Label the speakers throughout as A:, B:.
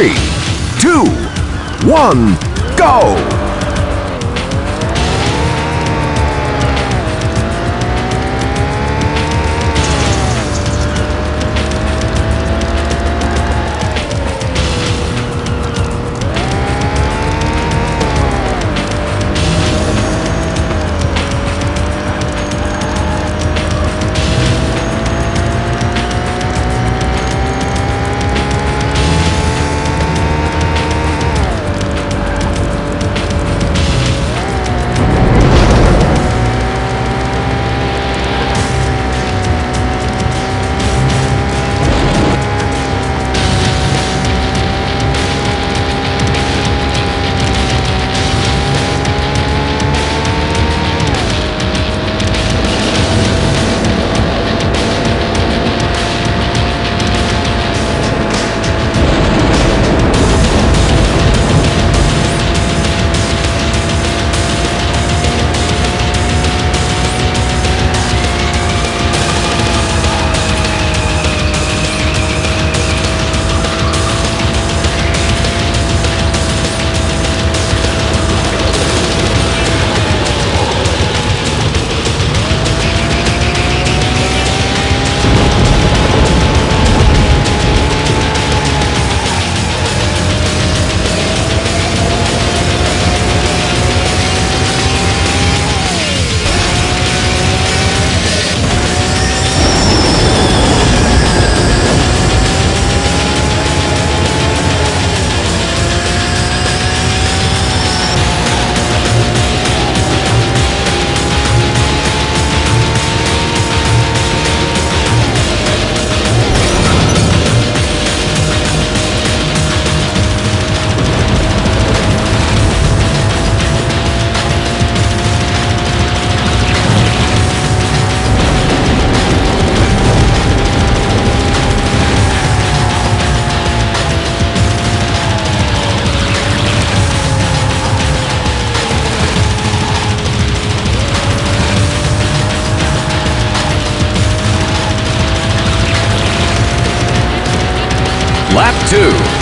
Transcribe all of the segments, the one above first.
A: three, two, one, go! Lap two.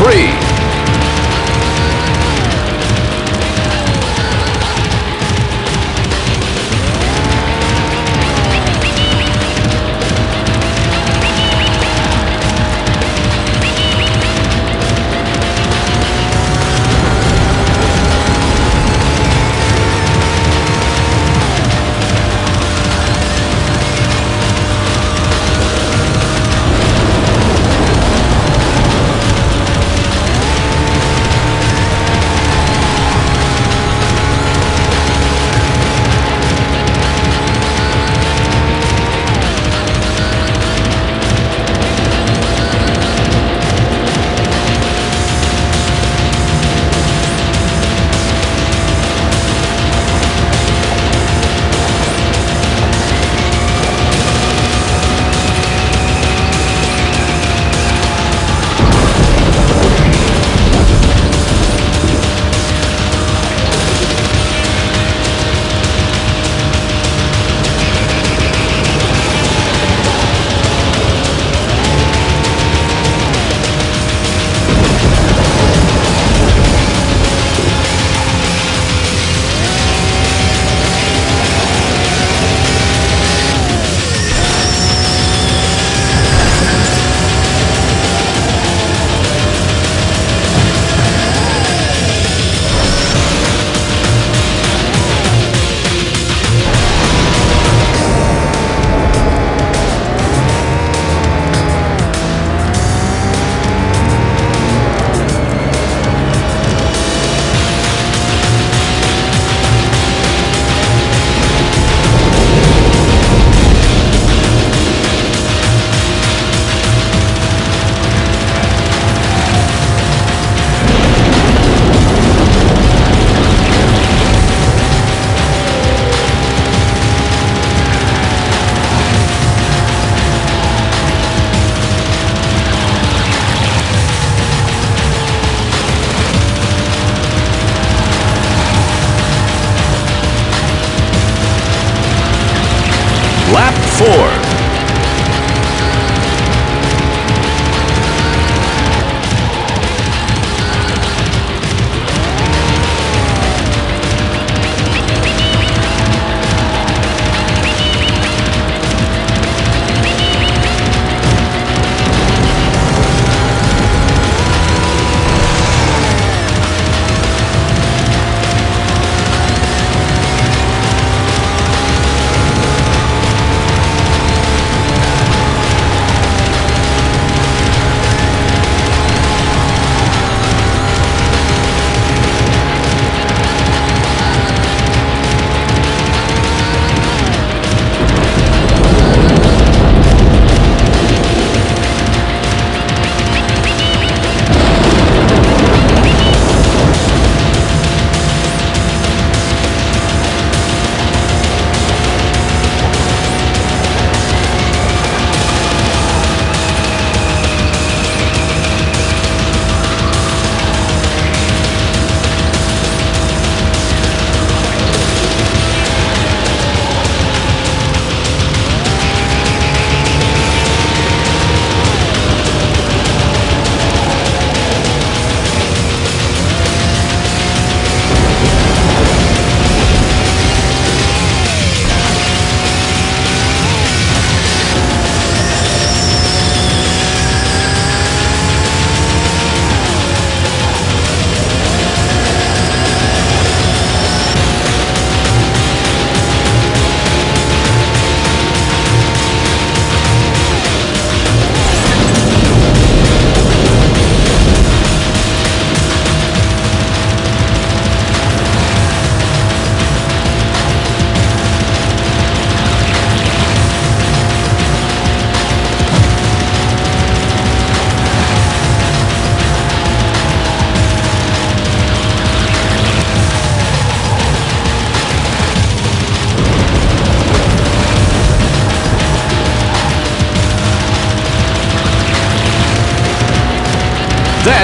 A: Lap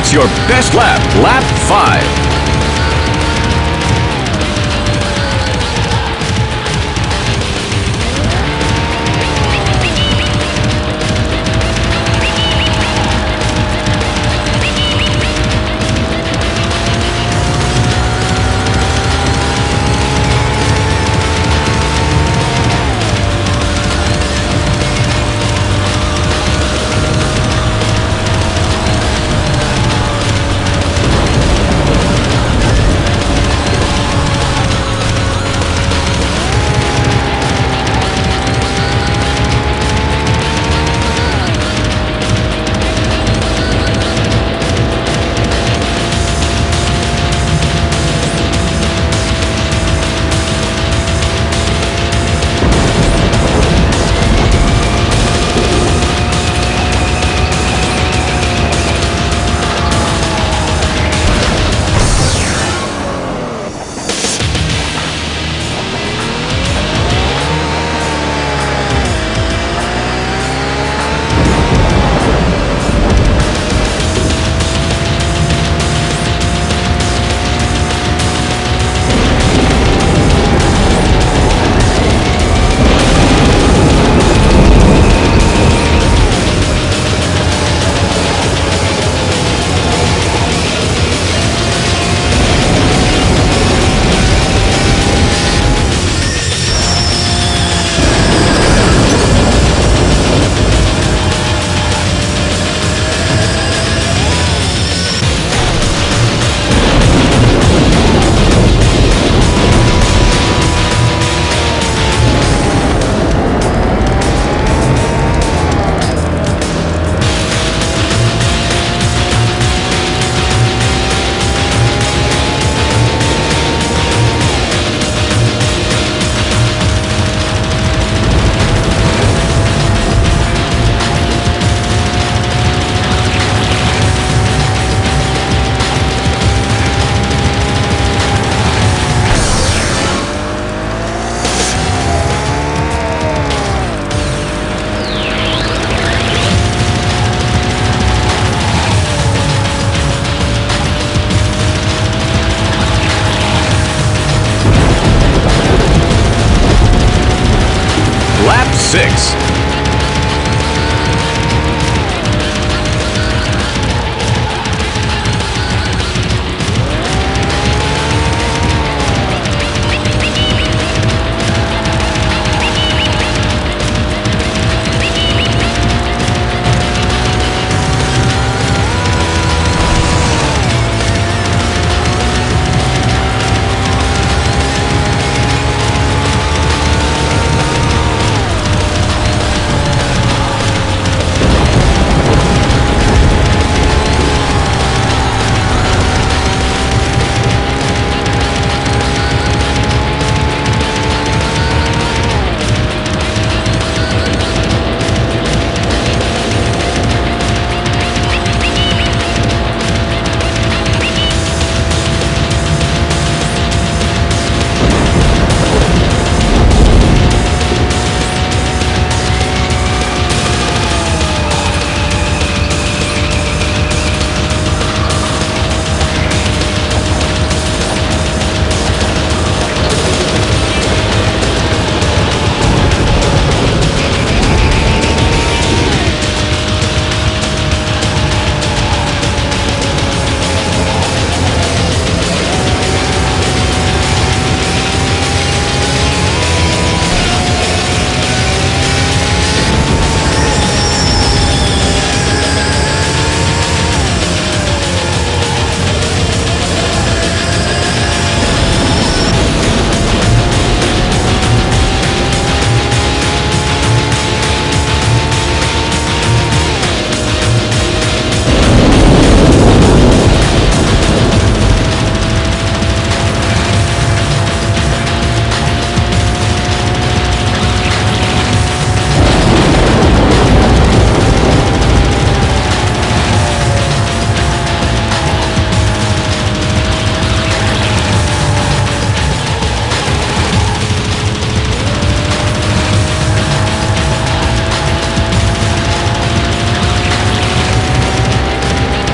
A: That's your best lap, lap 5.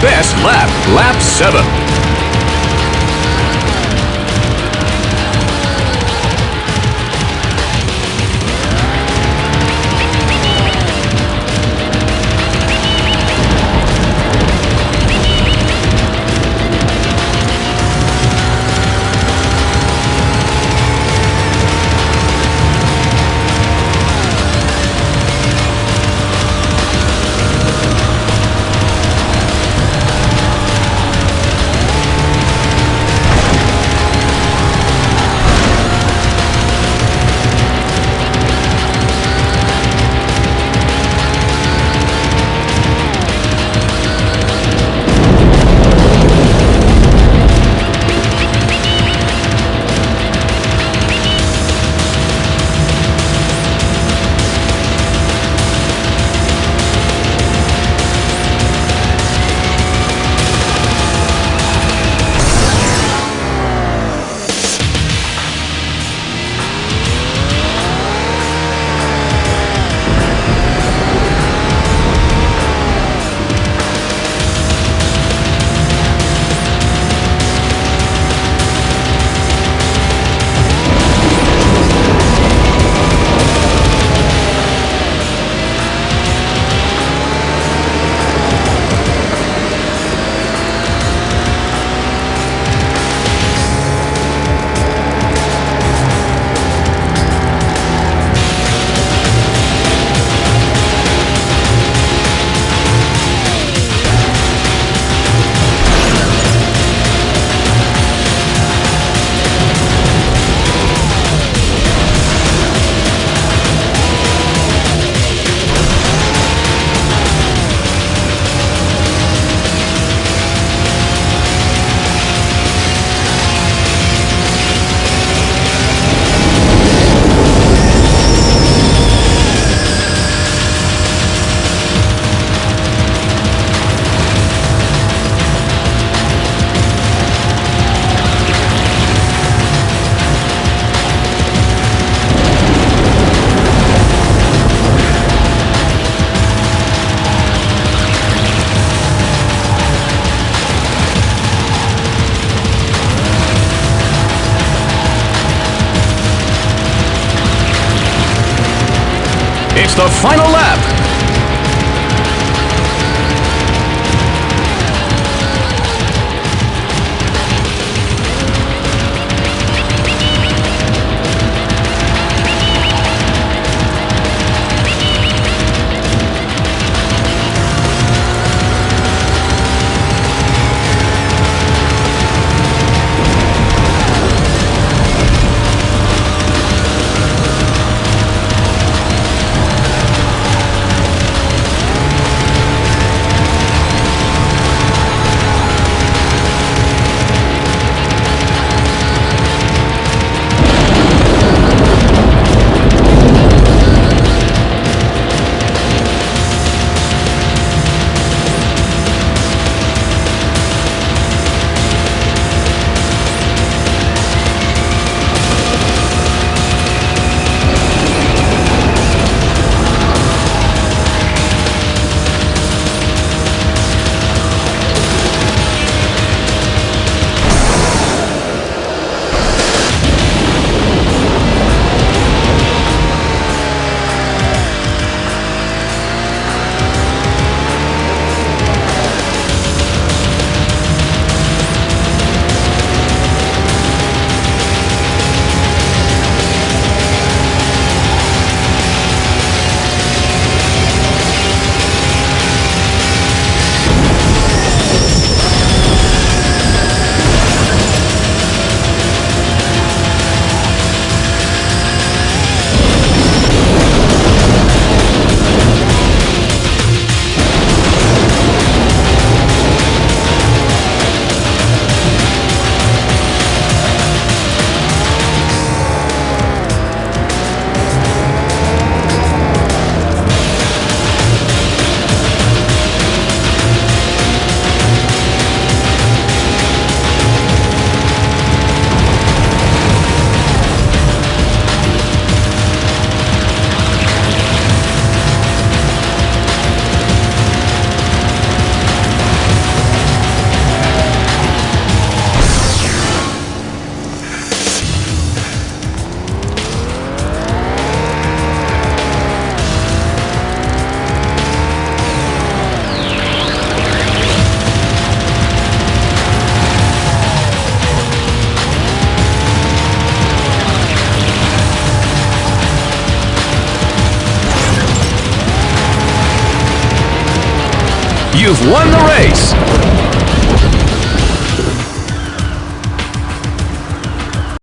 A: Best lap, lap 7. The final lap.